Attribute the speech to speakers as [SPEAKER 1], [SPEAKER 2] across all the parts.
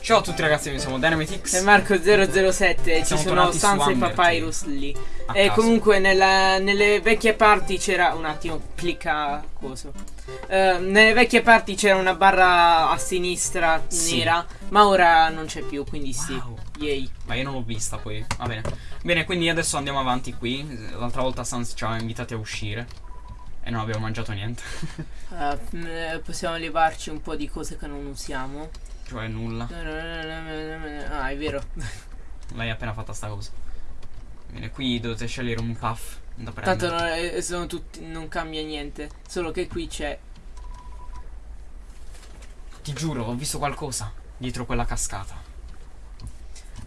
[SPEAKER 1] Ciao a tutti ragazzi, noi siamo Dynamitix.
[SPEAKER 2] E Marco007 ci sono
[SPEAKER 1] tornati su
[SPEAKER 2] Sans e. Papyrus lì. E
[SPEAKER 1] caso.
[SPEAKER 2] comunque nella- nelle vecchie parti c'era. Un attimo, clicca coso. Eh, nelle vecchie parti c'era una barra a sinistra
[SPEAKER 1] Sì.
[SPEAKER 2] nera, ma ora non c'è più, quindi sì.
[SPEAKER 1] Wow.
[SPEAKER 2] Yay.
[SPEAKER 1] Ma io non l'ho vista poi. Va bene. Bene, quindi adesso andiamo avanti qui. L'altra volta Sans ci aveva invitati a uscire. E non abbiamo mangiato niente.
[SPEAKER 2] Eh, eh, possiamo levarci un po' di cose che non usiamo.
[SPEAKER 1] cioè nulla.
[SPEAKER 2] Ah, è vero.
[SPEAKER 1] L'hai appena fatta sta cosa. Bene, qui dovete scegliere un puff da prendere.
[SPEAKER 2] Tanto non, è- sono tutti, non cambia niente. Solo che qui c'è.
[SPEAKER 1] Ti giuro, ho visto qualcosa dietro quella cascata.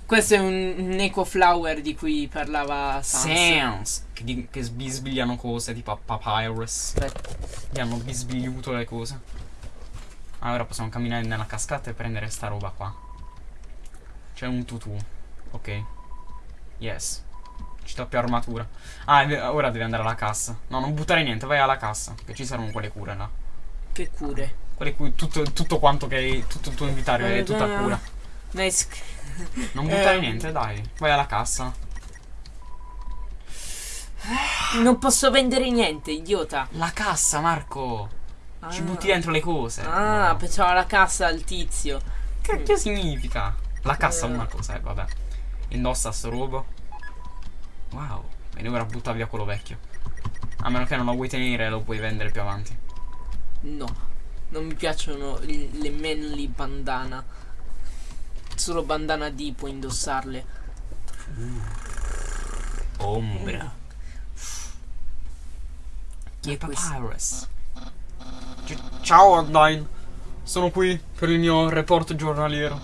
[SPEAKER 2] Questo è un, un eco flower di cui parlava Sans.
[SPEAKER 1] Sans! Che, di- che sbisbigliano cose tipo a Papyrus.
[SPEAKER 2] Aspetta.
[SPEAKER 1] Gli hanno bisbigliuto le cose. Ah, ora possiamo camminare nella cascata e prendere sta roba qua. C'è un tutù. Ok. Yes. Ci do più armatura. Ah, ve- ora devi andare alla cassa. No, non buttare niente, vai alla cassa. Che ci saranno quelle cure là.
[SPEAKER 2] Che cure.
[SPEAKER 1] Quelle cui tutto, tutto quanto che hai. Tutto il tuo inventario è tutta cura.
[SPEAKER 2] Nice.
[SPEAKER 1] Non buttare
[SPEAKER 2] Ehm.
[SPEAKER 1] niente, dai. Vai alla cassa.
[SPEAKER 2] Non posso vendere niente, idiota.
[SPEAKER 1] La cassa, Marco. Ci
[SPEAKER 2] Ah.
[SPEAKER 1] butti dentro le cose.
[SPEAKER 2] Ah,
[SPEAKER 1] No.
[SPEAKER 2] pensavo alla cassa al tizio.
[SPEAKER 1] Che, che significa? La cassa
[SPEAKER 2] Eh.
[SPEAKER 1] una cosa, eh, vabbè. Indossa sto robo. Wow. Bene, ora butta via quello vecchio. A meno che non lo vuoi tenere, lo puoi vendere più avanti.
[SPEAKER 2] No, non mi piacciono le manly bandana. Solo bandana D puoi indossarle.
[SPEAKER 1] Ombra.
[SPEAKER 2] Chi è questo?
[SPEAKER 1] Papyrus. Ciao Undyne. Sono qui per il mio report giornaliero.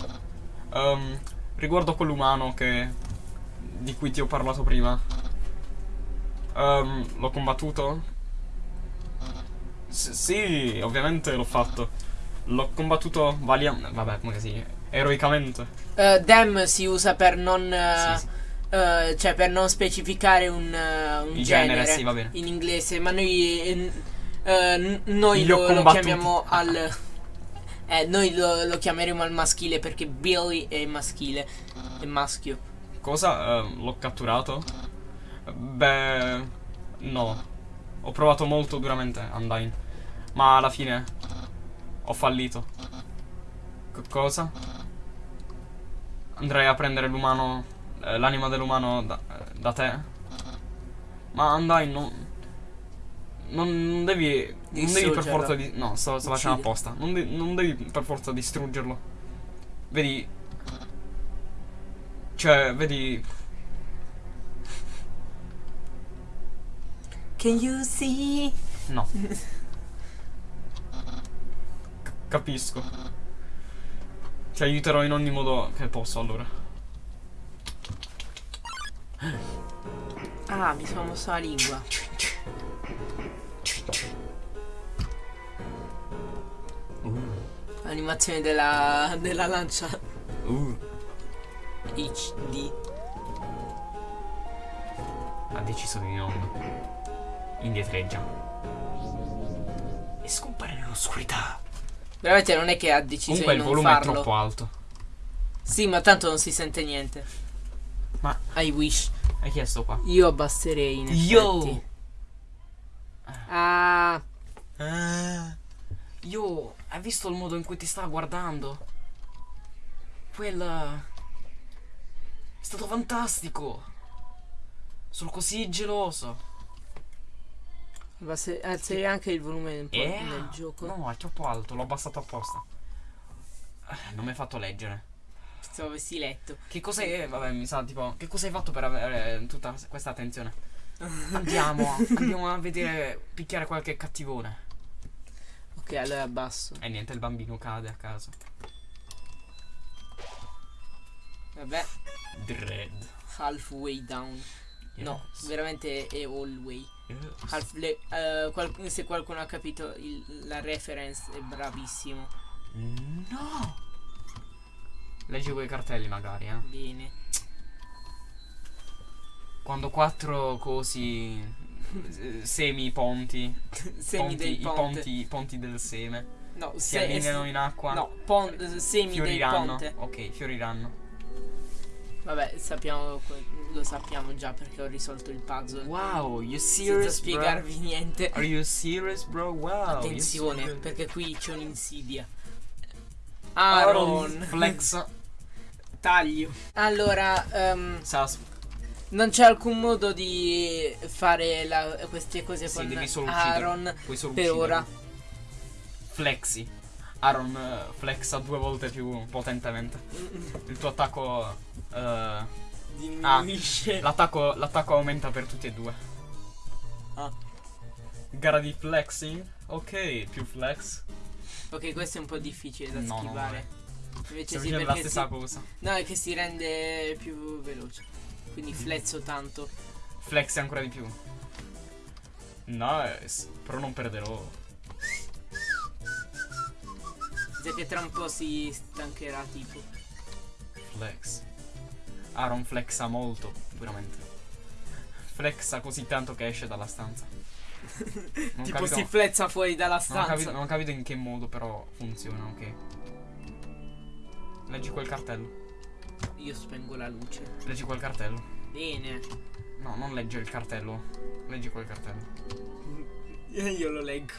[SPEAKER 1] Ehm, riguardo quell'umano che. di cui ti ho parlato prima. Ehm, l'ho combattuto? S- sì, ovviamente l'ho fatto. L'ho combattuto valiam- vabbè, come si? Eroicamente.
[SPEAKER 2] Eh, dem si usa per non. eh,
[SPEAKER 1] Sì, sì.
[SPEAKER 2] eh, cioè per non specificare un, eh, un genere,
[SPEAKER 1] genere, sì, va bene.
[SPEAKER 2] in inglese, ma noi, eh, eh, noi lo, lo chiamiamo al. Eh, noi lo, lo chiameremo al maschile perché Billy è maschile, è maschio.
[SPEAKER 1] Cosa? L'ho catturato? Beh, no. Ho provato molto duramente Undyne. Ma alla fine ho fallito. C- cosa? Andrei a prendere l'umano, eh, l'anima dell'umano da, eh, da te? Ma Undyne non... Non, devi... Non devi per forza di... No, sto, sto facendo apposta. Non, de- non devi per forza distruggerlo. Vedi... Cioè, vedi...
[SPEAKER 2] Can you see?
[SPEAKER 1] No. Capisco. Ti aiuterò in ogni modo che posso allora.
[SPEAKER 2] Ah, mi sono mossa la lingua. L'animazione della, della lancia
[SPEAKER 1] Uh,
[SPEAKER 2] HD.
[SPEAKER 1] ha deciso di non indietreggia. E scompare nell'oscurità.
[SPEAKER 2] Veramente non è che ha deciso
[SPEAKER 1] Comunque
[SPEAKER 2] di
[SPEAKER 1] il
[SPEAKER 2] non
[SPEAKER 1] volume
[SPEAKER 2] farlo.
[SPEAKER 1] è troppo alto.
[SPEAKER 2] Sì, ma tanto non si sente niente.
[SPEAKER 1] Ma
[SPEAKER 2] I wish.
[SPEAKER 1] hai chiesto qua?
[SPEAKER 2] Io abbasserei in
[SPEAKER 1] Yo!
[SPEAKER 2] effetti. Ah,
[SPEAKER 1] Ah, io, hai visto il modo in cui ti stava guardando? Quel... È stato fantastico. Sono così geloso.
[SPEAKER 2] Abbasse- alzerei anche il volume un po'
[SPEAKER 1] Eh?
[SPEAKER 2] nel gioco.
[SPEAKER 1] No, è troppo alto, l'ho abbassato apposta. Eh, Non mi hai fatto leggere.
[SPEAKER 2] Stavo avessi letto.
[SPEAKER 1] Che cosa hai... Vabbè, mi sa tipo... Che cosa hai fatto per avere tutta questa attenzione? Andiamo, andiamo a vedere, picchiare qualche cattivone.
[SPEAKER 2] Ok, allora abbasso.
[SPEAKER 1] E niente, il bambino cade a caso.
[SPEAKER 2] Vabbè,
[SPEAKER 1] Dread.
[SPEAKER 2] halfway down. No, veramente è all way.
[SPEAKER 1] Yes.
[SPEAKER 2] Half le- eh, qual- se qualcuno ha capito il- la reference è bravissimo.
[SPEAKER 1] No! Leggi quei cartelli magari, eh.
[SPEAKER 2] Bene.
[SPEAKER 1] Quando quattro cosi eh, semi ponti.
[SPEAKER 2] Semi
[SPEAKER 1] ponti,
[SPEAKER 2] del
[SPEAKER 1] i
[SPEAKER 2] ponte.
[SPEAKER 1] ponti, i ponti del seme.
[SPEAKER 2] No,
[SPEAKER 1] Si
[SPEAKER 2] se-
[SPEAKER 1] allineano in acqua.
[SPEAKER 2] No, pon- semi
[SPEAKER 1] fioriranno. Ok, fioriranno.
[SPEAKER 2] Vabbè, sappiamo, lo sappiamo già perché ho risolto il puzzle.
[SPEAKER 1] Wow, you
[SPEAKER 2] Senza
[SPEAKER 1] serious,
[SPEAKER 2] spiegarvi niente.
[SPEAKER 1] bro? Are you serious, bro? Wow.
[SPEAKER 2] Attenzione, perché qui c'è un'insidia.
[SPEAKER 1] Aaron flex.
[SPEAKER 2] Taglio. Allora, ehm,
[SPEAKER 1] Sas.
[SPEAKER 2] non c'è alcun modo di fare la- queste cose
[SPEAKER 1] Sì,
[SPEAKER 2] con. Aaron per
[SPEAKER 1] uccidere.
[SPEAKER 2] ora.
[SPEAKER 1] Flexi. Aaron eh, flexa due volte più potentemente. Il tuo attacco. eh,
[SPEAKER 2] Diminuisce.
[SPEAKER 1] l'attacco, l'attacco aumenta per tutti e due.
[SPEAKER 2] Ah.
[SPEAKER 1] Gara di flexing. Ok, più flex.
[SPEAKER 2] Ok, questo è un po' difficile da
[SPEAKER 1] No, no,
[SPEAKER 2] schivare. Invece sì,
[SPEAKER 1] la stessa
[SPEAKER 2] si...
[SPEAKER 1] cosa.
[SPEAKER 2] No, è che si rende più veloce. Quindi flezzo tanto.
[SPEAKER 1] Flexi ancora di più. Nice. Però non perderò.
[SPEAKER 2] Che tra un po' si stancherà tipo.
[SPEAKER 1] Flex. Aaron flexa molto, veramente. Flexa così tanto che esce dalla stanza. Non
[SPEAKER 2] tipo
[SPEAKER 1] capito-
[SPEAKER 2] si flezza fuori dalla
[SPEAKER 1] Non ho,
[SPEAKER 2] stanza.
[SPEAKER 1] capito, non ho capito in che modo però funziona, ok. Leggi quel cartello.
[SPEAKER 2] Io spengo la luce.
[SPEAKER 1] Leggi quel cartello.
[SPEAKER 2] Bene.
[SPEAKER 1] No, non leggi il cartello. Leggi quel cartello.
[SPEAKER 2] Io lo leggo.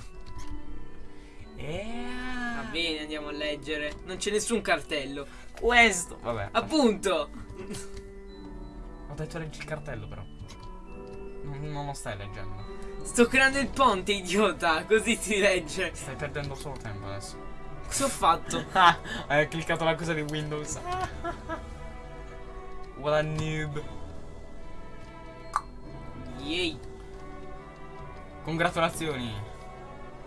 [SPEAKER 2] Va bene, andiamo a leggere. Non c'è nessun cartello.
[SPEAKER 1] Questo. Vabbè.
[SPEAKER 2] Appunto.
[SPEAKER 1] Ho detto leggi il cartello però. Non, non lo stai leggendo.
[SPEAKER 2] Sto creando il ponte, idiota. Così si legge.
[SPEAKER 1] Stai perdendo solo tempo adesso.
[SPEAKER 2] Cosa ho fatto?
[SPEAKER 1] Ah, hai cliccato la cosa di Windows. What a noob.
[SPEAKER 2] Yay.
[SPEAKER 1] Congratulazioni.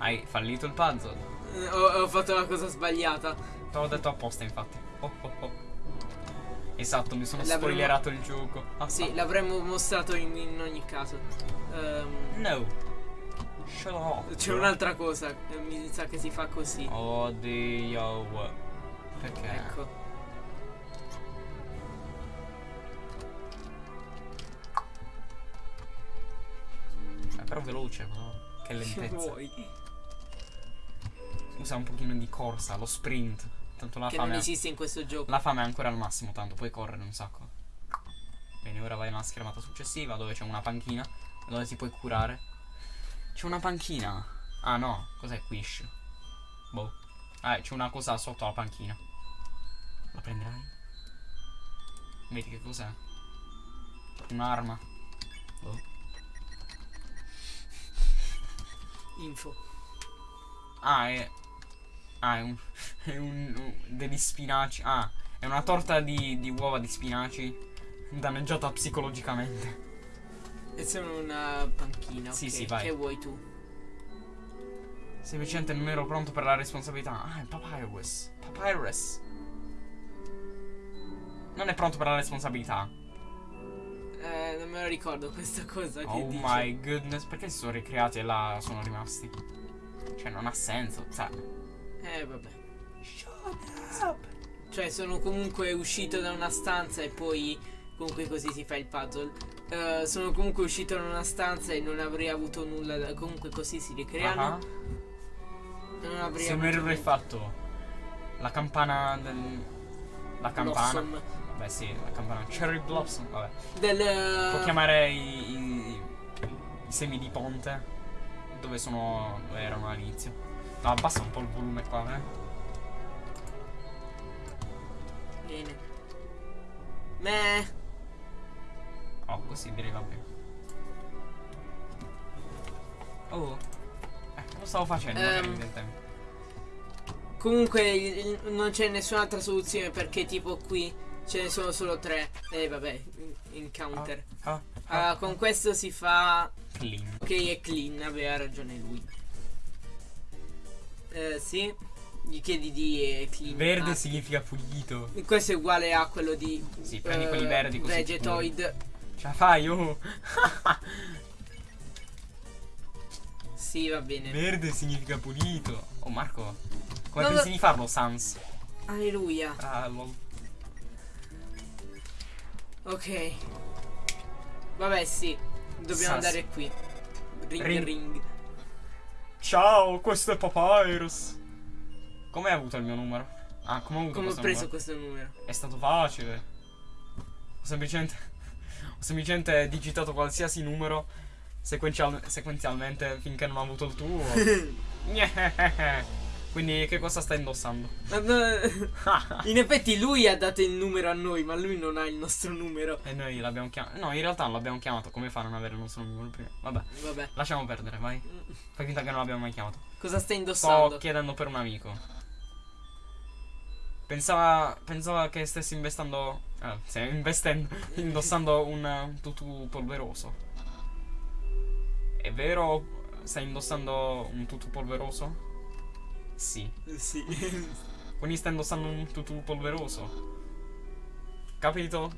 [SPEAKER 1] Hai fallito il puzzle.
[SPEAKER 2] Eh, Ho, ho fatto la cosa sbagliata.
[SPEAKER 1] Te l'ho detto apposta infatti. Oh, oh, oh. Esatto, mi sono spoilerato il gioco. Ah,
[SPEAKER 2] Sì,
[SPEAKER 1] ah.
[SPEAKER 2] l'avremmo mostrato in, in ogni caso. Ehm,
[SPEAKER 1] No.
[SPEAKER 2] C'è un'altra cosa. eh, Mi sa che si fa così.
[SPEAKER 1] Oddio. Perché?
[SPEAKER 2] Ecco.
[SPEAKER 1] È però veloce, però. Che
[SPEAKER 2] Che
[SPEAKER 1] lentezza.
[SPEAKER 2] vuoi?
[SPEAKER 1] Usa un pochino di corsa, lo sprint. Tanto la
[SPEAKER 2] Che non
[SPEAKER 1] fame.
[SPEAKER 2] esiste in questo gioco.
[SPEAKER 1] La fame è ancora al massimo, tanto puoi correre un sacco. Bene, ora vai nella schermata successiva dove c'è una panchina dove ti puoi curare. C'è una panchina. Ah no, cos'è Quish? Boh. Ah, c'è una cosa sotto la panchina. La prenderai? Vedi che cos'è? Un'arma. Boh.
[SPEAKER 2] Info.
[SPEAKER 1] Ah, è. Ah, è un. È un. un- degli spinaci. Ah, è una torta di, di uova di spinaci. Danneggiata psicologicamente.
[SPEAKER 2] E sono una panchina.
[SPEAKER 1] Sì,
[SPEAKER 2] ok.
[SPEAKER 1] sì, vai.
[SPEAKER 2] Che vuoi tu?
[SPEAKER 1] Semplicemente non ero pronto per la responsabilità. Ah, è Papyrus. Papyrus. Non è pronto per la responsabilità.
[SPEAKER 2] Eh, non me lo ricordo questa cosa
[SPEAKER 1] Oh
[SPEAKER 2] dice.
[SPEAKER 1] my goodness. Perché si sono ricreati e là sono rimasti? Cioè, non ha senso. Cioè.
[SPEAKER 2] Eh, vabbè.
[SPEAKER 1] Shut up.
[SPEAKER 2] Cioè, sono comunque uscito da una stanza e poi comunque così si fa il puzzle. Eh, sono comunque uscito da una stanza e non avrei avuto nulla da... Comunque così si ricreano.
[SPEAKER 1] Ah.
[SPEAKER 2] E non avrei
[SPEAKER 1] Se errore
[SPEAKER 2] nulla.
[SPEAKER 1] fatto. La campana del. La campana.
[SPEAKER 2] Blossom.
[SPEAKER 1] Beh sì, la campana. Cherry Blossom. Vabbè.
[SPEAKER 2] Del...
[SPEAKER 1] Può chiamare i, i- i semi di ponte. Dove sono. dove erano all'inizio. No, abbassa un po' il volume qua, eh.
[SPEAKER 2] Bene. Meh.
[SPEAKER 1] Oh, così direi va bene. Oh. Eh, lo stavo facendo, tempo.
[SPEAKER 2] Comunque il- non c'è nessun'altra soluzione perché tipo qui ce ne sono solo tre. E vabbè, encounter.
[SPEAKER 1] Ah,
[SPEAKER 2] Ah, con questo si fa...
[SPEAKER 1] Clean.
[SPEAKER 2] Ok, è clean, aveva ragione lui. Eh, sì. Gli chiedi di eh, clean.
[SPEAKER 1] Verde
[SPEAKER 2] Ah,
[SPEAKER 1] significa pulito.
[SPEAKER 2] Questo è uguale a quello di...
[SPEAKER 1] Sì, prendi
[SPEAKER 2] eh,
[SPEAKER 1] quelli verdi così.
[SPEAKER 2] Vegetoid.
[SPEAKER 1] Ce la fai, oh.
[SPEAKER 2] Sì, va bene.
[SPEAKER 1] Verde significa pulito. Oh, Marco. Come
[SPEAKER 2] Non
[SPEAKER 1] pensi
[SPEAKER 2] lo-
[SPEAKER 1] di farlo, Sans?
[SPEAKER 2] Alleluia.
[SPEAKER 1] Ah, lol.
[SPEAKER 2] Ok. Vabbè, sì. Dobbiamo
[SPEAKER 1] Sas.
[SPEAKER 2] andare qui. Ring
[SPEAKER 1] Ring.
[SPEAKER 2] ring.
[SPEAKER 1] Ciao, questo è Papyrus. Come hai avuto il mio numero? Ah, come ho avuto
[SPEAKER 2] Come ho
[SPEAKER 1] questo
[SPEAKER 2] preso
[SPEAKER 1] numero?
[SPEAKER 2] questo numero?
[SPEAKER 1] È stato facile. Ho semplicemente, ho semplicemente digitato qualsiasi numero sequenzial- sequenzialmente finché non ho avuto il tuo. Quindi che cosa stai indossando?
[SPEAKER 2] In effetti lui ha dato il numero a noi, ma lui non ha il nostro numero.
[SPEAKER 1] e noi l'abbiamo chiamato. No, in realtà non l'abbiamo chiamato. Come fa a non avere il nostro numero prima? Vabbè,
[SPEAKER 2] Vabbè.
[SPEAKER 1] lasciamo perdere, vai. Fai finta che non l'abbiamo mai chiamato.
[SPEAKER 2] Cosa stai
[SPEAKER 1] Sto
[SPEAKER 2] indossando?
[SPEAKER 1] chiedendo per un amico. Pensava, pensava che stessi investendo. Eh, stai investendo. indossando un, un tutù polveroso. È vero? Stai indossando un tutù polveroso? Sì.
[SPEAKER 2] Sì.
[SPEAKER 1] Quindi stai indossando un tutù polveroso. Capito?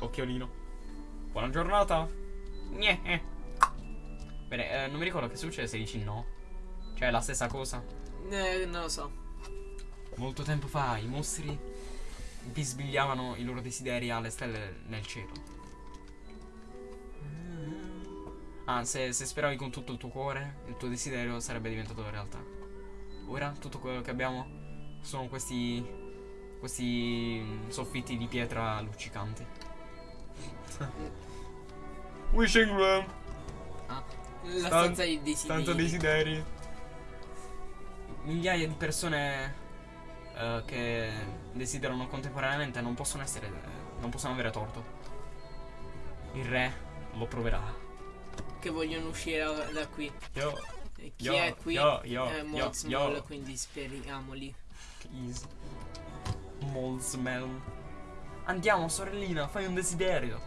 [SPEAKER 1] Occhiolino. Buona giornata. Gneh. Bene, eh, non mi ricordo che succede se dici no. Cioè, è la stessa cosa.
[SPEAKER 2] Eh, non lo so.
[SPEAKER 1] Molto tempo fa i mostri bisbigliavano i loro desideri alle stelle nel cielo. Ah, se, se speravi con tutto il tuo cuore, il tuo desiderio sarebbe diventato realtà. Ora tutto quello che abbiamo sono questi. questi soffitti di pietra luccicanti. Wishing room,
[SPEAKER 2] Ah, la
[SPEAKER 1] Stan-
[SPEAKER 2] stanza dei desideri.
[SPEAKER 1] tanto desideri. Migliaia di persone eh, che desiderano contemporaneamente non possono essere. eh, non possono avere torto. Il re lo proverà.
[SPEAKER 2] Che vogliono uscire da, qui. E chi
[SPEAKER 1] Yo,
[SPEAKER 2] è qui?
[SPEAKER 1] yo, yo,
[SPEAKER 2] è Moldsmall,
[SPEAKER 1] yo.
[SPEAKER 2] quindi speriamoli.
[SPEAKER 1] please. Moldsmell. Andiamo, sorellina, fai un desiderio.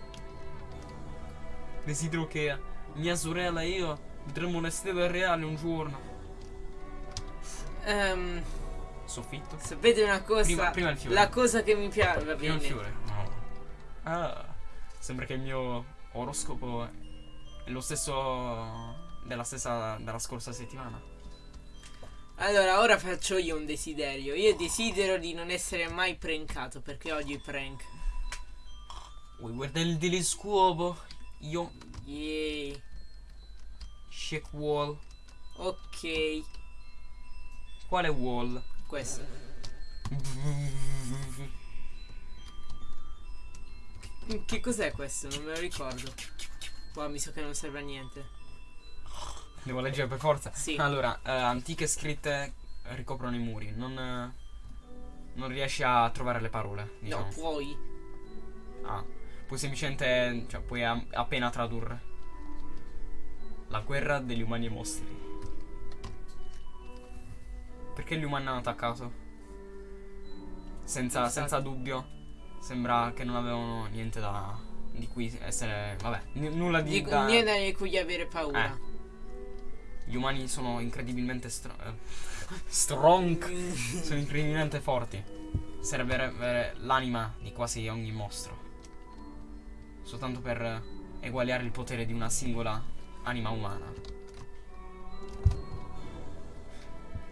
[SPEAKER 1] Desidero che mia sorella e io vedremo le stelle reali un giorno.
[SPEAKER 2] Ehm,
[SPEAKER 1] Soffitto?
[SPEAKER 2] sapete una cosa?
[SPEAKER 1] Prima- prima il fiore.
[SPEAKER 2] La cosa che mi piace. Va
[SPEAKER 1] Prima il
[SPEAKER 2] bene.
[SPEAKER 1] fiore. No. Ah, sembra che il mio oroscopo è lo stesso della stessa della scorsa settimana.
[SPEAKER 2] Allora, ora faccio io un desiderio. Io desidero di non essere mai prankato perché odio i prank.
[SPEAKER 1] Vuoi guardare il telescopo? Io
[SPEAKER 2] Yay.
[SPEAKER 1] shake wall.
[SPEAKER 2] Ok.
[SPEAKER 1] Quale wall?
[SPEAKER 2] Questo. Che cos'è questo? Non me lo ricordo. Boh, mi sa che non serve a niente.
[SPEAKER 1] Devo leggere per forza.
[SPEAKER 2] Sì.
[SPEAKER 1] Allora, eh, antiche scritte ricoprono i muri. Non, eh, non riesci a trovare le parole. Diciamo.
[SPEAKER 2] No, puoi.
[SPEAKER 1] Ah, puoi semplicemente. Cioè, puoi appena tradurre. La guerra degli umani e mostri. Perché gli umani hanno attaccato? Senza, senza dubbio. Sembra che non avevano niente da. di cui essere. Vabbè, nulla di.
[SPEAKER 2] Dico,
[SPEAKER 1] da-
[SPEAKER 2] niente di cui avere paura.
[SPEAKER 1] Eh. Gli umani sono incredibilmente stro- eh, strong. sono incredibilmente forti. Serve l'anima di quasi ogni mostro. Soltanto per eguagliare il potere di una singola anima umana.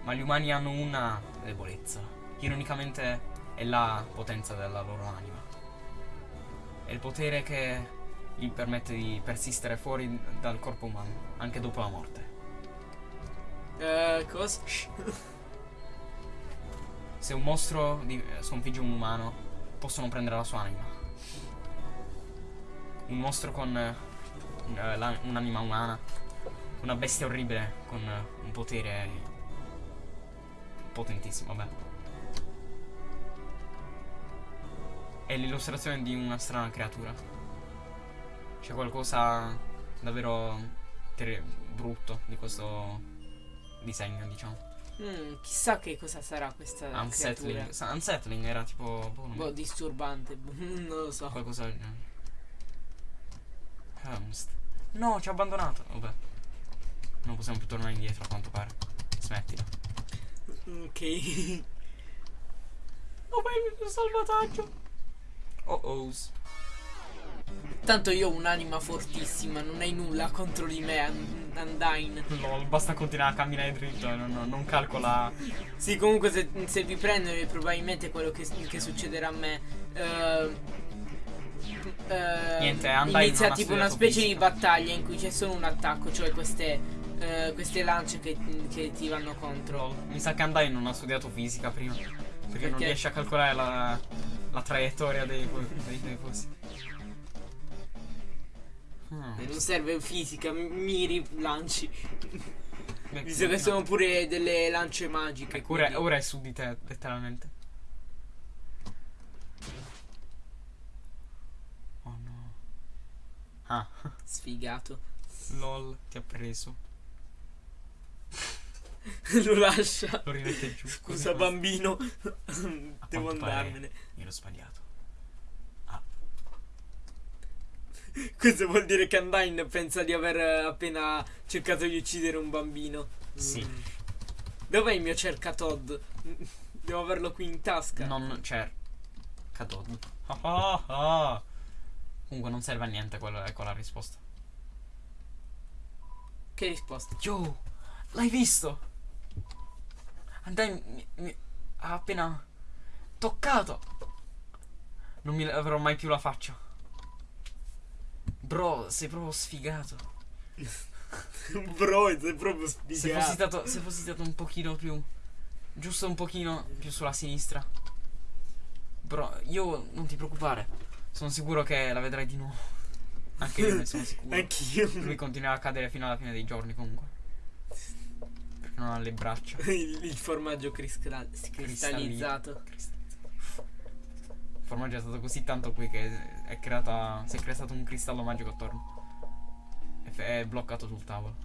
[SPEAKER 1] Ma gli umani hanno una debolezza. Ironicamente è la potenza della loro anima. È il potere che gli permette di persistere fuori dal corpo umano, anche dopo la morte.
[SPEAKER 2] Eh, cosa?
[SPEAKER 1] Se un mostro sconfigge un umano, possono prendere la sua anima. Un mostro con eh, un'anima umana, una bestia orribile con eh, un potere potentissimo, vabbè. È l'illustrazione di una strana creatura. C'è qualcosa davvero brutto di questo disegno, diciamo.
[SPEAKER 2] Mm, chissà che cosa sarà questa creatura.
[SPEAKER 1] Unsettling. Sa- Unsettling era tipo. boh,
[SPEAKER 2] Boh, disturbante. non lo so.
[SPEAKER 1] Qualcosa del genere. Helmst. No, ci ha abbandonato. Vabbè. Non possiamo più tornare indietro a quanto pare. Smettila.
[SPEAKER 2] Ok.
[SPEAKER 1] Dov'è il salvataggio? Oh ohs.
[SPEAKER 2] Tanto io ho un'anima fortissima, non hai nulla contro di me, And- Undyne.
[SPEAKER 1] Lol, basta continuare a camminare dritto e non, non calcola.
[SPEAKER 2] Sì, comunque se, se vi prendono probabilmente quello che, che succederà a me. eh, eh,
[SPEAKER 1] Niente,
[SPEAKER 2] inizia
[SPEAKER 1] non
[SPEAKER 2] tipo una specie di
[SPEAKER 1] fisica.
[SPEAKER 2] battaglia in cui c'è solo un attacco, cioè queste, eh, queste lance che, che ti vanno contro.
[SPEAKER 1] Mi sa che Andai non ha studiato fisica prima. Perché, non
[SPEAKER 2] Perché?
[SPEAKER 1] riesce a calcolare la, la traiettoria dei, dei, dei cosi. Hmm.
[SPEAKER 2] Non serve fisica, miri, lanci.
[SPEAKER 1] No.
[SPEAKER 2] sono pure delle lance magiche.
[SPEAKER 1] Ecco, ora, ora è su di te, letteralmente. Oh no. Ah,
[SPEAKER 2] Sfigato.
[SPEAKER 1] lol, ti ha preso.
[SPEAKER 2] Lo lascia.
[SPEAKER 1] Lo rimette giù.
[SPEAKER 2] Scusa bambino. Devo andarmene.
[SPEAKER 1] Mi ero sbagliato.
[SPEAKER 2] Questo vuol dire che Undyne pensa di aver eh, appena cercato di uccidere un bambino.
[SPEAKER 1] Sì.
[SPEAKER 2] Mm. Dov'è il mio cercatod? Devo averlo qui in tasca.
[SPEAKER 1] Non c'è. Cadod. Ah, ah, ah. Comunque non serve a niente quella, ecco la risposta.
[SPEAKER 2] Che risposta?
[SPEAKER 1] Yo, l'hai visto? Andai mi, mi ha appena toccato. Non mi laverò mai più la faccia. Bro, sei proprio sfigato.
[SPEAKER 2] Bro, sei proprio
[SPEAKER 1] Se fossi,
[SPEAKER 2] sfigato.
[SPEAKER 1] stato, se fossi stato un pochino più. Giusto un pochino più sulla sinistra. Bro, io non ti preoccupare. Sono sicuro che la vedrai di nuovo. Anche io ne sono sicuro.
[SPEAKER 2] Anch'io.
[SPEAKER 1] Lui continuerà a cadere fino alla fine dei giorni comunque. Perché non ha le braccia.
[SPEAKER 2] il, il formaggio cristal- cristallizzato.
[SPEAKER 1] Il formaggio è stato così tanto qui che è creata. Si è creato un cristallo magico attorno. E è bloccato sul tavolo.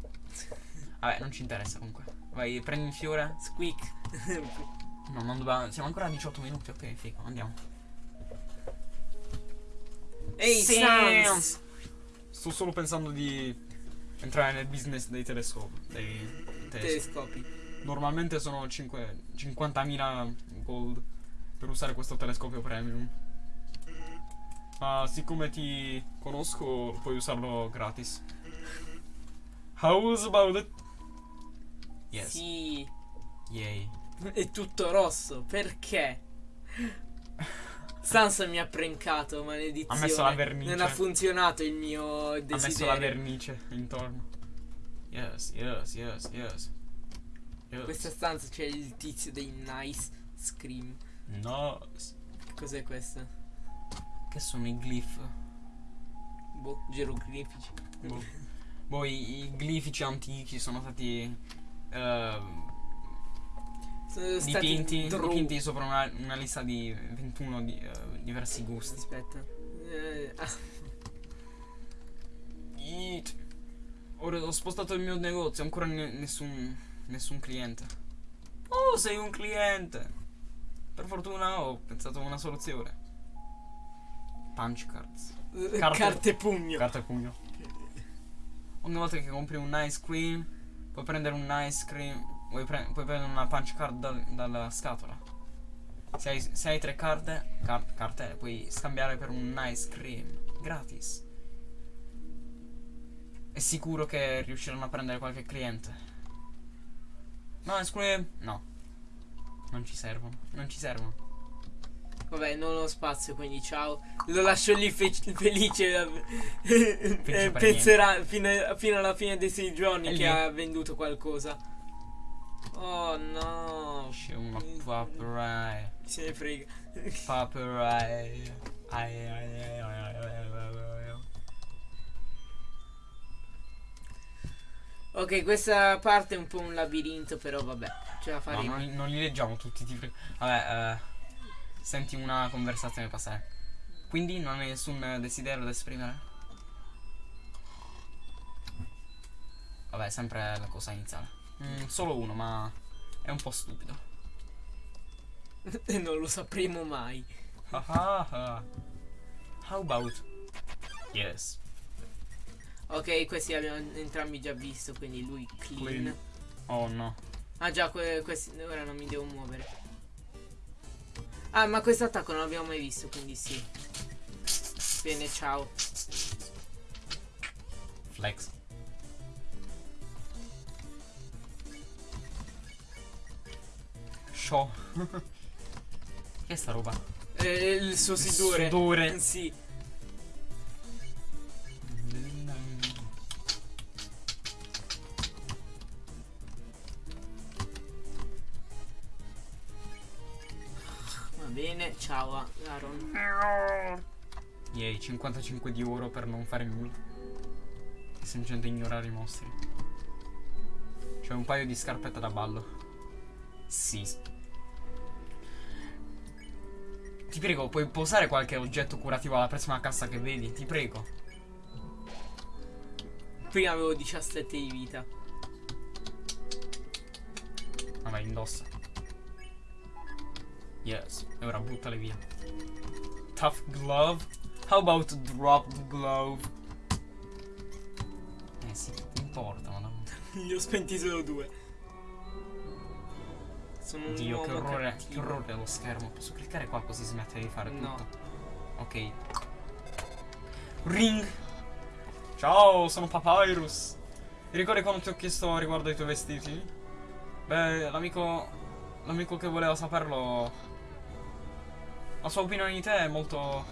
[SPEAKER 1] Vabbè, non ci interessa comunque. Vai, prendi il fiore.
[SPEAKER 2] Squeak.
[SPEAKER 1] No, non dobbiamo. Siamo ancora a 18 minuti. Ok, figo, andiamo.
[SPEAKER 2] Ehi,
[SPEAKER 1] Sì.
[SPEAKER 2] Sans!
[SPEAKER 1] Sto solo pensando di entrare nel business dei telescopi. Dei telescopi. Normalmente sono 5 50.000 gold per usare questo telescopio premium. Ma siccome ti conosco, puoi usarlo gratis. How's about it? Yes.
[SPEAKER 2] Sì.
[SPEAKER 1] Yay.
[SPEAKER 2] È tutto rosso. Perché? Sans mi ha prankato, maledizione.
[SPEAKER 1] Ha messo la vernice.
[SPEAKER 2] Non ha funzionato il mio
[SPEAKER 1] Ha
[SPEAKER 2] desiderio.
[SPEAKER 1] messo la vernice intorno. Yes, yes, yes, yes.
[SPEAKER 2] In questa stanza c'è il tizio dei Nice Scream. Che cos'è questo?
[SPEAKER 1] Che sono i glyph?
[SPEAKER 2] Boh, geroglifici.
[SPEAKER 1] Boh. Boh, i, i glifici antichi sono stati ehm,
[SPEAKER 2] Sono
[SPEAKER 1] dipinti, dipinti sopra una, una lista di 21 di, eh, diversi gusti.
[SPEAKER 2] Aspetta. Eh, ah.
[SPEAKER 1] Ora ho spostato il mio negozio, ancora ne- nessun, nessun cliente. Oh, sei un cliente! Per fortuna ho pensato a una soluzione. Punch cards.
[SPEAKER 2] eh,
[SPEAKER 1] Carte-
[SPEAKER 2] Carte pugno.
[SPEAKER 1] Carta e pugno. Ogni volta che compri un ice cream, puoi prendere un ice cream. Puoi, pre- puoi prendere una punch card dal- dalla scatola. Se hai, se hai tre carte, car- carte, puoi scambiare per un ice cream. Gratis. È sicuro che riusciranno a prendere qualche cliente. No, ice cream? No. Non ci servono. Non ci servono.
[SPEAKER 2] Vabbè, non ho spazio, quindi ciao. Lo lascio lì fe- felice.
[SPEAKER 1] per
[SPEAKER 2] eh, penserà fino, fino alla fine dei sei giorni
[SPEAKER 1] È
[SPEAKER 2] che
[SPEAKER 1] lì.
[SPEAKER 2] ha venduto qualcosa. Oh no.
[SPEAKER 1] C'è uno paperai.
[SPEAKER 2] Se ne frega.
[SPEAKER 1] Paperai. Ai, ai, ai, ai, ai, ai, ai, ai.
[SPEAKER 2] Ok, questa parte è un po' un labirinto, però vabbè, ce la
[SPEAKER 1] No,
[SPEAKER 2] faremo.
[SPEAKER 1] non, non li leggiamo tutti, ti prego. Vabbè, eh, senti una conversazione passare. Quindi non hai nessun desiderio da esprimere? Vabbè, sempre la cosa iniziale. Mm, solo uno, ma è un po' stupido.
[SPEAKER 2] E non lo sapremo mai.
[SPEAKER 1] Ah, ah, ah. How about? Yes.
[SPEAKER 2] Ok, questi abbiamo entrambi già visto, quindi lui clean.
[SPEAKER 1] Clean. Oh no.
[SPEAKER 2] Ah già, que- questi ora non mi devo muovere. Ah, ma questo attacco non l'abbiamo mai visto, quindi sì. Bene, ciao.
[SPEAKER 1] Flex. Show. che è sta roba?
[SPEAKER 2] Eh, il suo sudore.
[SPEAKER 1] Sudore.
[SPEAKER 2] Sì. Ciao Aaron.
[SPEAKER 1] Yay, 55 di oro per non fare nulla. E semplicemente ignorare i mostri. C'è un paio di scarpette da ballo. Sì. Ti prego, puoi posare qualche oggetto curativo alla prossima cassa che vedi? Ti prego.
[SPEAKER 2] Prima avevo 17 di vita.
[SPEAKER 1] Vabbè, indossa. Yes. E ora buttale via. Tough glove. How about drop the glove? Eh sì, ti importa, madonna.
[SPEAKER 2] Ne ho spenti solo due. Sono un
[SPEAKER 1] Dio, che orrore, che
[SPEAKER 2] cattivo.
[SPEAKER 1] orrore lo schermo. Posso cliccare qua così smette di fare
[SPEAKER 2] No.
[SPEAKER 1] tutto? Ok. Ring! Ciao, sono Papyrus. Ti ricordi quando ti ho chiesto riguardo ai tuoi vestiti? Beh, l'amico. L'amico che voleva saperlo. La sua opinione di te è molto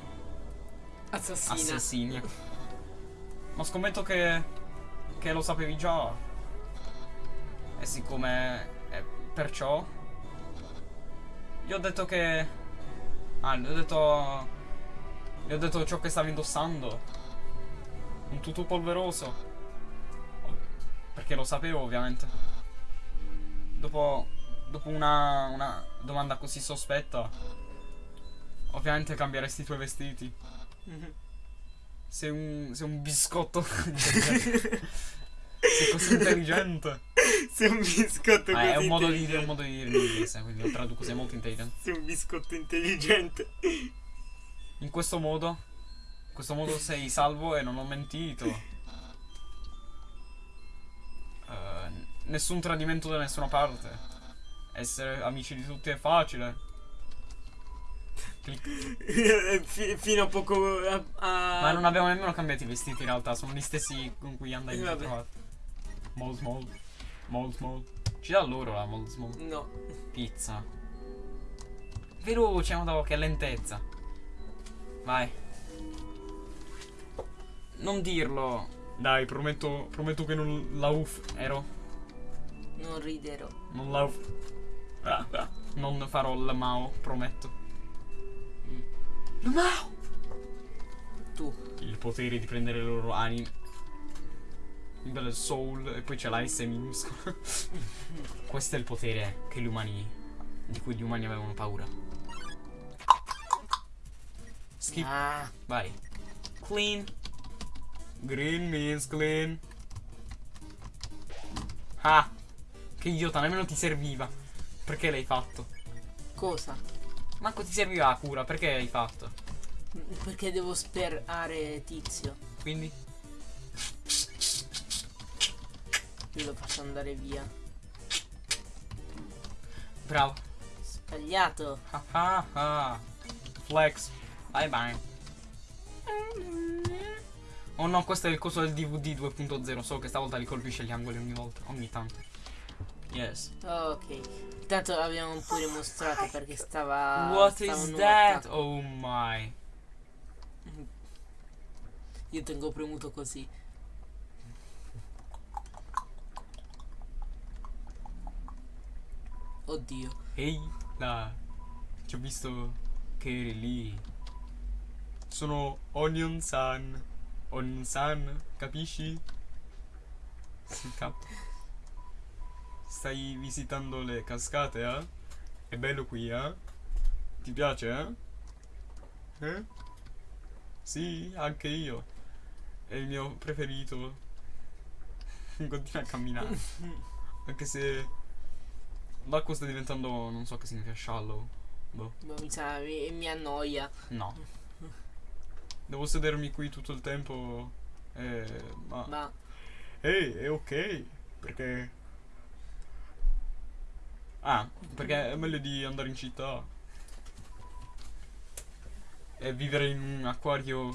[SPEAKER 2] Assassina.
[SPEAKER 1] assassina. Ma scommetto che. che lo sapevi già. E siccome. eh, perciò. Gli ho detto che. Ah, gli ho detto. Gli ho detto ciò che stavi indossando. Un tutù polveroso. Perché lo sapevo, ovviamente. Dopo. Dopo una. una domanda così sospetta. Ovviamente cambieresti i tuoi vestiti.
[SPEAKER 2] Mhm.
[SPEAKER 1] Sei un. sei un biscotto. sei così intelligente.
[SPEAKER 2] Sei un biscotto
[SPEAKER 1] Ah,
[SPEAKER 2] così
[SPEAKER 1] è un modo di dire, un modo di dire in inglese, quindi lo traduco, sei molto intelligente.
[SPEAKER 2] Sei un biscotto intelligente.
[SPEAKER 1] In questo modo. In questo modo sei salvo e non ho mentito. Eh, nessun tradimento da nessuna parte. Essere amici di tutti è facile. Clic.
[SPEAKER 2] Fi- fino a poco a, a-
[SPEAKER 1] Ma non abbiamo nemmeno cambiato i vestiti in realtà, sono gli stessi con cui andai
[SPEAKER 2] Eh,
[SPEAKER 1] in trovato. Mold small. Mold small. Ci dà loro la mold small.
[SPEAKER 2] No.
[SPEAKER 1] Pizza. Veloce, ma che lentezza. Vai. Non dirlo. Dai, prometto, prometto che non la uff, ero.
[SPEAKER 2] Non riderò.
[SPEAKER 1] Non la uff. Ah, ah. Non farò il Mao, prometto. Il Mao!
[SPEAKER 2] Tu.
[SPEAKER 1] Il potere di prendere le loro anime. Del soul e poi c'è la S minuscola. Questo è il potere che gli umani. di cui gli umani avevano paura. Skip.
[SPEAKER 2] Ah.
[SPEAKER 1] Vai. Clean. Green means clean. Ah. Che idiota, nemmeno ti serviva. Perché l'hai fatto?
[SPEAKER 2] Cosa?
[SPEAKER 1] Manco ti serviva la cura, perché l'hai fatto?
[SPEAKER 2] Perché devo sperare tizio.
[SPEAKER 1] Quindi?
[SPEAKER 2] Io lo faccio andare via.
[SPEAKER 1] Bravo.
[SPEAKER 2] Sbagliato.
[SPEAKER 1] Ah ah ah. Flex. Bye bye. Oh no, questo è il coso del DVD 2.0. So che stavolta li colpisce gli angoli ogni volta. Ogni tanto. Yes.
[SPEAKER 2] Ok. Tanto l'abbiamo pure mostrato perché stava.
[SPEAKER 1] What
[SPEAKER 2] stava
[SPEAKER 1] is that? Oh my.
[SPEAKER 2] Io tengo premuto così. Oddio.
[SPEAKER 1] Ehi, là. Ci ho visto che eri lì. Sono Onion San. Onion San, capisci? Sì, cap. Stai visitando le cascate, eh? È bello qui, eh? Ti piace, eh? Eh? Sì, anche io. È il mio preferito. Continua a camminare. Anche se l'acqua sta diventando, non so che significa shallow. Boh,
[SPEAKER 2] Ma mi sa, mi, mi annoia.
[SPEAKER 1] no. Devo sedermi qui tutto il tempo. Eh, ma.
[SPEAKER 2] Ma
[SPEAKER 1] Ehi, è ok. Perché. Ah, perché è meglio di andare in città. E vivere in un acquario.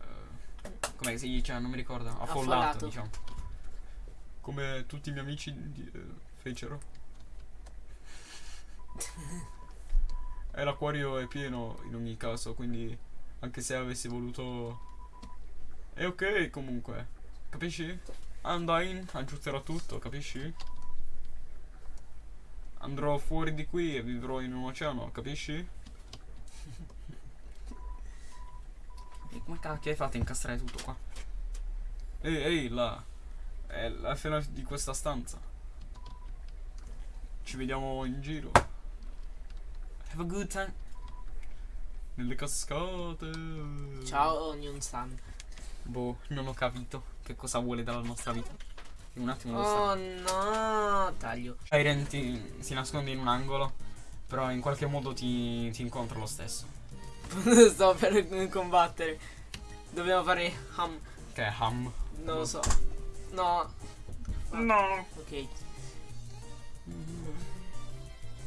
[SPEAKER 1] eh, come si dice? Non mi ricordo. Affollato,
[SPEAKER 2] Affollato.
[SPEAKER 1] diciamo. Come tutti i miei amici di- eh, fecero. E l'acquario è pieno in ogni caso, quindi anche se avessi voluto... È ok comunque, capisci? Undyne aggiusterà tutto, capisci? andrò fuori di qui e vivrò in un oceano, capisci? e come cacchio hai fatto a incastrare tutto qua? Ehi, ehi, là. È la fine di questa stanza. Ci vediamo in giro. Have a good time. Nelle cascate.
[SPEAKER 2] Ciao, Onion Sun.
[SPEAKER 1] Boh, non ho capito che cosa vuole dalla nostra vita. Un attimo lo
[SPEAKER 2] Oh no, taglio.
[SPEAKER 1] Siren ti, si nasconde in un angolo, però in qualche modo ti, ti incontra lo stesso.
[SPEAKER 2] Sto per combattere. Dobbiamo fare ham.
[SPEAKER 1] Che è Ham.
[SPEAKER 2] Non lo so. No.
[SPEAKER 1] No!
[SPEAKER 2] Ok.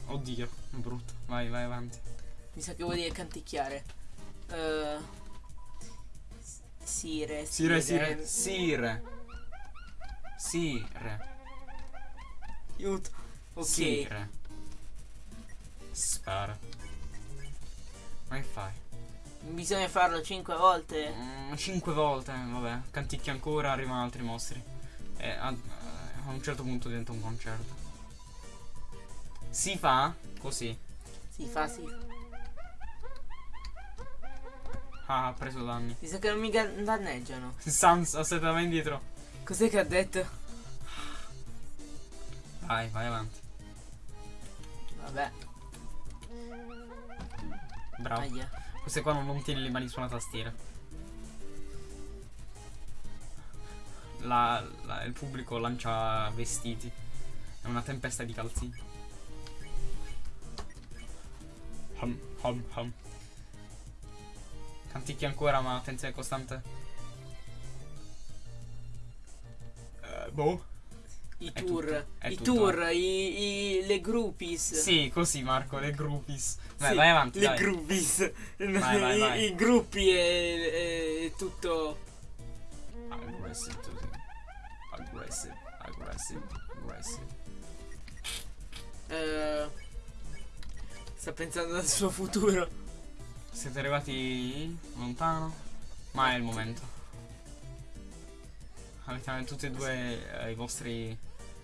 [SPEAKER 1] Oddio, brutto. Vai, vai avanti.
[SPEAKER 2] Mi sa che vuol dire canticchiare. Uh, sire,
[SPEAKER 1] Sire, sire, sire. Sire.
[SPEAKER 2] Aiuto. Ok.
[SPEAKER 1] Sire. Spara. Ma che fai?
[SPEAKER 2] Bisogna farlo 5 volte.
[SPEAKER 1] Mm, cinque volte, vabbè. Canticchi ancora, arrivano altri mostri. E a, a un certo punto diventa un concerto. Si fa così.
[SPEAKER 2] Si fa, si.
[SPEAKER 1] Ah, ha preso danni.
[SPEAKER 2] Mi sa che non mi danneggiano.
[SPEAKER 1] Sans, aspetta, vai indietro.
[SPEAKER 2] Cos'è che ha detto?
[SPEAKER 1] Vai, vai avanti.
[SPEAKER 2] Vabbè.
[SPEAKER 1] Bravo.
[SPEAKER 2] Aia.
[SPEAKER 1] Queste qua non, non tieni le mani sulla tastiera. La, la- il pubblico lancia vestiti. È una tempesta di calzini. Hum, hum, hum. Canticchi ancora, ma attenzione costante. Boh.
[SPEAKER 2] I
[SPEAKER 1] È
[SPEAKER 2] tour.
[SPEAKER 1] tutto,
[SPEAKER 2] I
[SPEAKER 1] tutto.
[SPEAKER 2] tour. I, i- le groupies.
[SPEAKER 1] Sì, così Marco, le groupies. Vai,
[SPEAKER 2] Sì,
[SPEAKER 1] vai avanti,
[SPEAKER 2] Le
[SPEAKER 1] dai.
[SPEAKER 2] groupies.
[SPEAKER 1] Vai, vai,
[SPEAKER 2] I,
[SPEAKER 1] vai.
[SPEAKER 2] i gruppi e, e tutto.
[SPEAKER 1] Aggressive, Tusi. Aggressive, aggressive, aggressive.
[SPEAKER 2] eh, sta pensando al suo futuro.
[SPEAKER 1] Siete arrivati lontano? Ma è il momento. Avete tutte e due eh, i vostri, le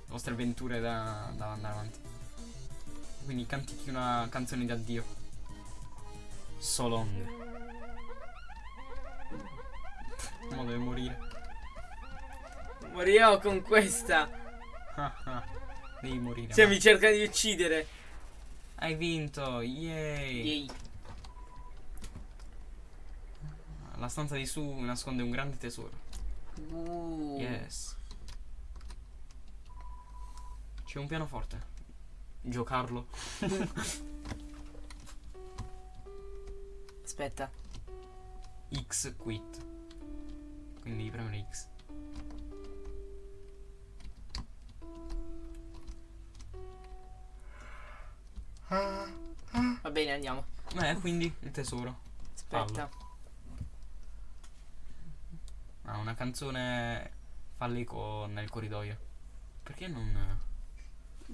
[SPEAKER 1] vostre avventure da, da andare avanti. Quindi cantichi una canzone di addio. So long. Mo deve morire.
[SPEAKER 2] Morirò con questa.
[SPEAKER 1] Devi morire.
[SPEAKER 2] Cioè,
[SPEAKER 1] ma-
[SPEAKER 2] mi cerca di uccidere.
[SPEAKER 1] Hai vinto! Yay!
[SPEAKER 2] Yay.
[SPEAKER 1] La stanza di su nasconde un grande tesoro.
[SPEAKER 2] Uh.
[SPEAKER 1] Yes. C'è un pianoforte. Giocarlo.
[SPEAKER 2] Aspetta.
[SPEAKER 1] X quit. Quindi premere X.
[SPEAKER 2] Va bene, andiamo.
[SPEAKER 1] Eh, quindi il tesoro.
[SPEAKER 2] Aspetta.
[SPEAKER 1] Ah, una canzone fa l'eco nel corridoio. Perché non,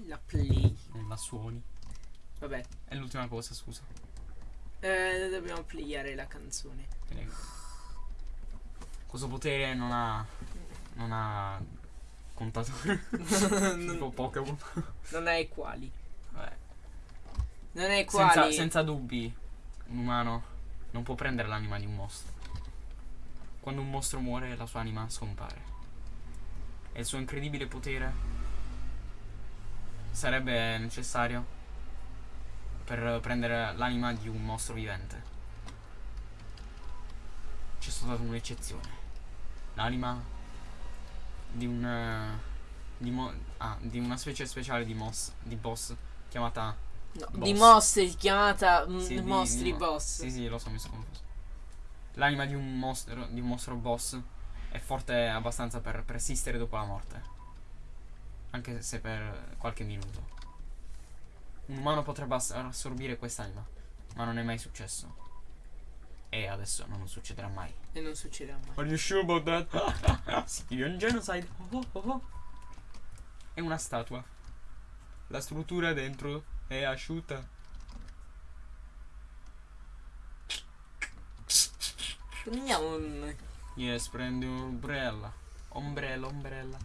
[SPEAKER 2] La play.
[SPEAKER 1] non la suoni?
[SPEAKER 2] Vabbè.
[SPEAKER 1] È l'ultima cosa, scusa.
[SPEAKER 2] Eh, dobbiamo playare la canzone.
[SPEAKER 1] Questo potere non ha. non ha contatore. tipo Pokémon.
[SPEAKER 2] Non hai quali.
[SPEAKER 1] Vabbè.
[SPEAKER 2] Non
[SPEAKER 1] Senza,
[SPEAKER 2] quali.
[SPEAKER 1] senza dubbi, un umano non può prendere l'anima di un mostro. Quando un mostro muore, la sua anima scompare. E il suo incredibile potere sarebbe necessario per prendere l'anima di un mostro vivente. C'è stata un'eccezione. L'anima di un. eh, Di, mo- ah, di una specie speciale di, moss, di boss chiamata
[SPEAKER 2] No,
[SPEAKER 1] Boss.
[SPEAKER 2] di mostri chiamata mm,
[SPEAKER 1] Sì, di-
[SPEAKER 2] mostri boss.
[SPEAKER 1] Sì, sì, lo so, mi sono confuso. L'anima di un mostro, di un mostro boss è forte abbastanza per persistere dopo la morte. Anche se per qualche minuto. Un umano potrebbe ass- assorbire quest'anima, ma non è mai successo. E adesso non succederà mai.
[SPEAKER 2] E non succederà mai.
[SPEAKER 1] Are you sure about that? Sicilian genocide. Oh, oh, oh. È una statua. La struttura dentro è asciutta.
[SPEAKER 2] Prendiamo un.
[SPEAKER 1] Yes, prendi un'ombrella. Ombrella, ombrella.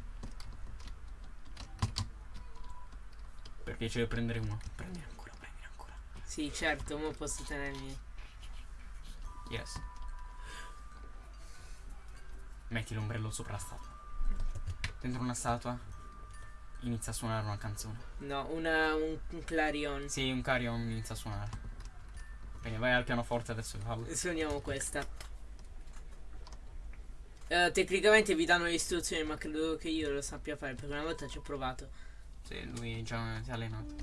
[SPEAKER 1] Per piacere prendere uno. Prendi ancora, prendi ancora.
[SPEAKER 2] Sì, certo, ma posso tenermi.
[SPEAKER 1] Yes. Metti l'ombrello sopra la statua. Dentro una statua inizia a suonare una canzone.
[SPEAKER 2] No, una, un, un clarion.
[SPEAKER 1] Sì, un carillon inizia a suonare. Bene, vai al pianoforte adesso fallo.
[SPEAKER 2] Suoniamo questa. Eh, tecnicamente vi danno le istruzioni, ma credo che io lo sappia fare perché una volta ci ho provato.
[SPEAKER 1] Sì, lui già si è allenato.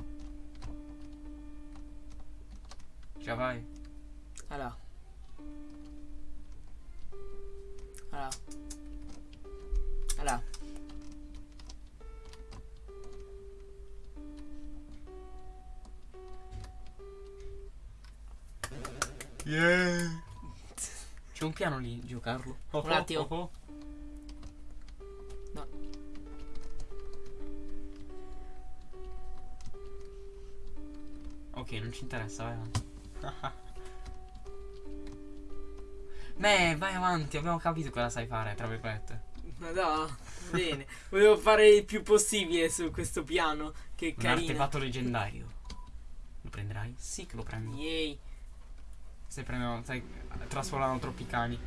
[SPEAKER 1] Già vai.
[SPEAKER 2] Allora. Allora. Allora.
[SPEAKER 1] Yeah. Un piano lì, giocarlo. Oh,
[SPEAKER 2] Un attimo.
[SPEAKER 1] oh, oh.
[SPEAKER 2] No.
[SPEAKER 1] Ok, non ci interessa, vai avanti. Beh, vai avanti, abbiamo capito cosa sai fare, tra virgolette.
[SPEAKER 2] Ma no, bene. Volevo fare il più possibile su questo piano. Che
[SPEAKER 1] Un
[SPEAKER 2] carino.
[SPEAKER 1] artefatto leggendario. Lo prenderai? Sì che lo prendo.
[SPEAKER 2] Yay.
[SPEAKER 1] Stai prendendo, stai trasformando troppi cani.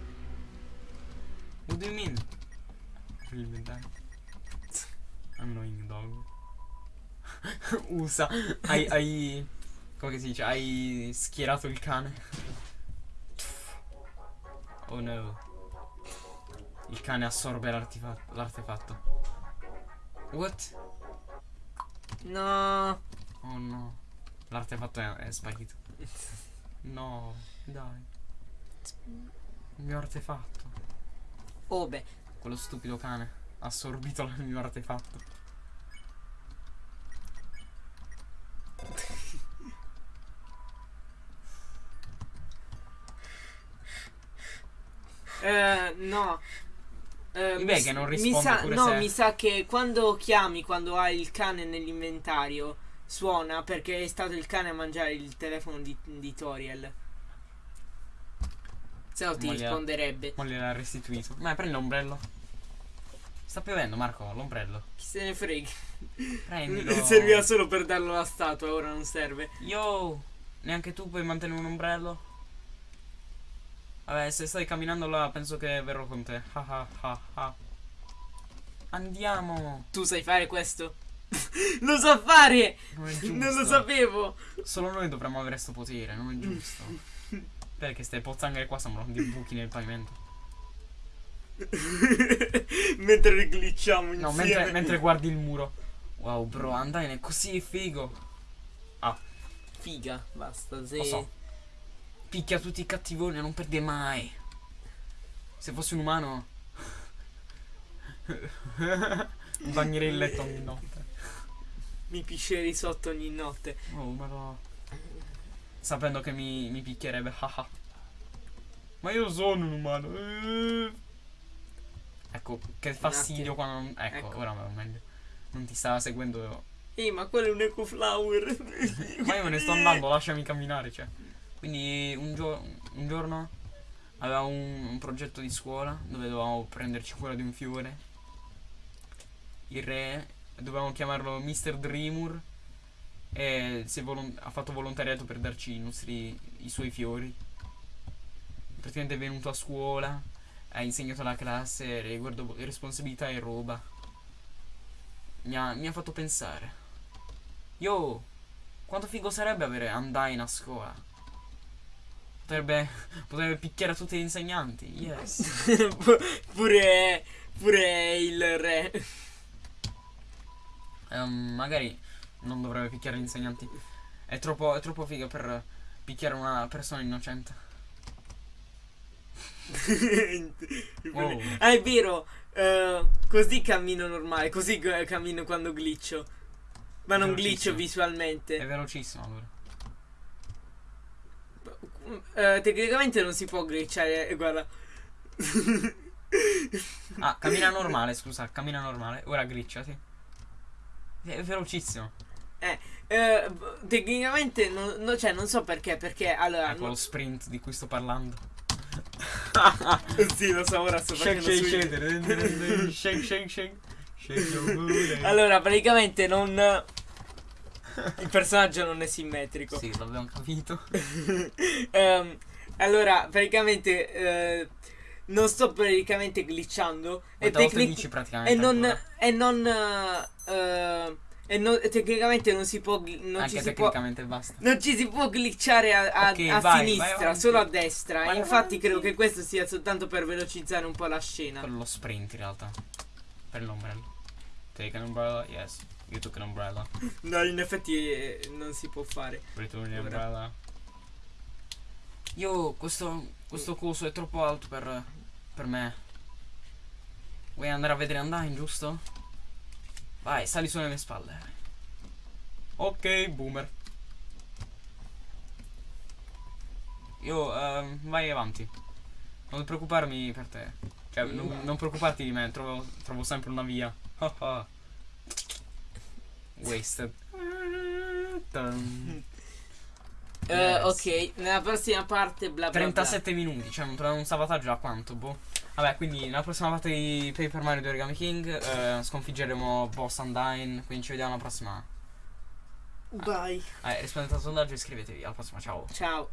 [SPEAKER 1] What do you mean? Annoying dog. Usa. Hai, hai. Come si dice? Hai schierato il cane. Oh no. Il cane assorbe l'artefa- l'artefatto. What?
[SPEAKER 2] No.
[SPEAKER 1] Oh no. L'artefatto è, è sparito. No, dai. Il mio artefatto.
[SPEAKER 2] Oh beh.
[SPEAKER 1] Quello stupido cane ha assorbito il mio artefatto.
[SPEAKER 2] Eh, no. Eh,
[SPEAKER 1] Beh,
[SPEAKER 2] mi
[SPEAKER 1] che non
[SPEAKER 2] mi
[SPEAKER 1] risponde
[SPEAKER 2] sa,
[SPEAKER 1] pure
[SPEAKER 2] No,
[SPEAKER 1] se-
[SPEAKER 2] mi sa che quando chiami, quando hai il cane nell'inventario, suona perché è stato il cane a mangiare il telefono di, di Toriel. Se no ti
[SPEAKER 1] Ma gli ha-
[SPEAKER 2] risponderebbe.
[SPEAKER 1] Ma gliel'ha restituito. Ma prendi l'ombrello. Sta piovendo, Marco, l'ombrello.
[SPEAKER 2] Chi se ne frega.
[SPEAKER 1] Prendilo.
[SPEAKER 2] Serviva solo per darlo alla statua, ora non serve.
[SPEAKER 1] Yo, neanche tu puoi mantenere un ombrello? Vabbè, se stai camminando là, penso che verrò con te. Ah ah ah ah. Andiamo.
[SPEAKER 2] Tu sai fare questo? lo so fare!
[SPEAKER 1] Non è giusto.
[SPEAKER 2] Non lo sapevo!
[SPEAKER 1] Solo noi dovremmo avere sto potere, non è giusto. Perché ste pozzanghere qua sembrano dei buchi nel pavimento.
[SPEAKER 2] mentre glitchiamo
[SPEAKER 1] No, mentre, mentre guardi il muro. Wow, bro, Undyne è così figo.
[SPEAKER 2] Figa, basta, se...
[SPEAKER 1] Lo so. Picchia tutti i cattivoni e non perde mai. Se fossi un umano. Bagnerei il letto ogni notte.
[SPEAKER 2] Mi piscerei sotto ogni notte.
[SPEAKER 1] Oh, ma no. Sapendo che mi, mi picchierebbe. ma io sono un umano. eh. Ecco, che fastidio quando non. Ecco,
[SPEAKER 2] Ecco.
[SPEAKER 1] ora meglio. Non ti stava seguendo.
[SPEAKER 2] Ehi, ma quello è un ecoflower.
[SPEAKER 1] Ma io me ne sto andando, lasciami camminare, cioè. Quindi un, gio- un giorno avevamo un, un progetto di scuola dove dovevamo prenderci cura di un fiore. Il re dovevamo chiamarlo Mr. Dreamur e volon- ha fatto volontariato per darci i nostri i suoi fiori. Praticamente è venuto a scuola, ha insegnato alla classe riguardo responsabilità e roba. Mi ha, mi ha fatto pensare. Yo, quanto figo sarebbe avere Undyne a scuola? Potrebbe, potrebbe picchiare tutti gli insegnanti. Yes.
[SPEAKER 2] Pu- pure, pure il re.
[SPEAKER 1] Ehm, magari non dovrebbe picchiare gli insegnanti. È troppo, è troppo figo per picchiare una persona innocente. Wow.
[SPEAKER 2] Ah, è vero. eh, così cammino normale, così cammino quando glitcho. Ma non glitcho
[SPEAKER 1] Velocissimo. È
[SPEAKER 2] visualmente.
[SPEAKER 1] velocissimo allora.
[SPEAKER 2] Eh, tecnicamente non si può glitchare, eh, guarda.
[SPEAKER 1] Ah, cammina normale, scusa, cammina normale. Ora glitchati. È velocissimo.
[SPEAKER 2] Eh, b- tecnicamente, non, no, cioè, non so perché, perché allora...
[SPEAKER 1] Ecco lo sprint di cui sto parlando.
[SPEAKER 2] sì, lo so, ora sto
[SPEAKER 1] Shake,
[SPEAKER 2] facendo
[SPEAKER 1] shake, shake. Shake, shake, shake.
[SPEAKER 2] Allora, praticamente non... Il personaggio non è simmetrico.
[SPEAKER 1] Sì, l'abbiamo capito.
[SPEAKER 2] Ehm, allora, praticamente eh, non sto praticamente glitchando. E, tecnic- e non.
[SPEAKER 1] ancora?
[SPEAKER 2] E non. eh, eh, e non- e tecnicamente non si può. Non
[SPEAKER 1] Anche
[SPEAKER 2] ci si può.
[SPEAKER 1] basta.
[SPEAKER 2] Non ci si può glitchare a, a-
[SPEAKER 1] Ok,
[SPEAKER 2] a
[SPEAKER 1] vai, vai
[SPEAKER 2] sinistra,
[SPEAKER 1] avanti.
[SPEAKER 2] solo a destra.
[SPEAKER 1] Vai
[SPEAKER 2] Infatti,
[SPEAKER 1] avanti.
[SPEAKER 2] credo che questo sia soltanto per velocizzare un po' la scena.
[SPEAKER 1] Per lo sprint in realtà. Per l'ombrello. Take an umbrella, yes. You took an umbrella.
[SPEAKER 2] No, in effetti eh, non si può fare.
[SPEAKER 1] Return the umbrella. Io questo, questo coso è troppo alto per, per me. Vuoi andare a vedere Undyne, giusto? Vai, sali sulle mie spalle. Ok, boomer. Io, ehm, vai avanti. Non preoccuparmi per te. Cioè, non, non preoccuparti di me, trovo, trovo sempre una via. Wasted. Yes.
[SPEAKER 2] ok, nella prossima parte bla bla bla.
[SPEAKER 1] 37 minuti, cioè non troviamo un salvataggio a quanto, boh. Vabbè, quindi nella prossima parte di Paper Mario di Origami King eh, sconfiggeremo Boss Undyne, quindi ci vediamo alla prossima.
[SPEAKER 2] Bye.
[SPEAKER 1] Eh, rispondete al sondaggio e iscrivetevi, alla prossima, ciao.
[SPEAKER 2] Ciao.